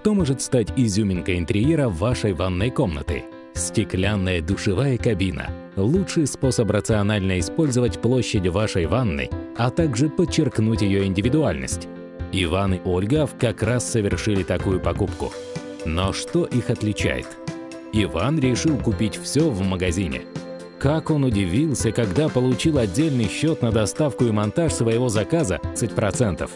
Что может стать изюминкой интерьера вашей ванной комнаты? Стеклянная душевая кабина – лучший способ рационально использовать площадь вашей ванны, а также подчеркнуть ее индивидуальность. Иван и Ольга как раз совершили такую покупку. Но что их отличает? Иван решил купить все в магазине. Как он удивился, когда получил отдельный счет на доставку и монтаж своего заказа 30%.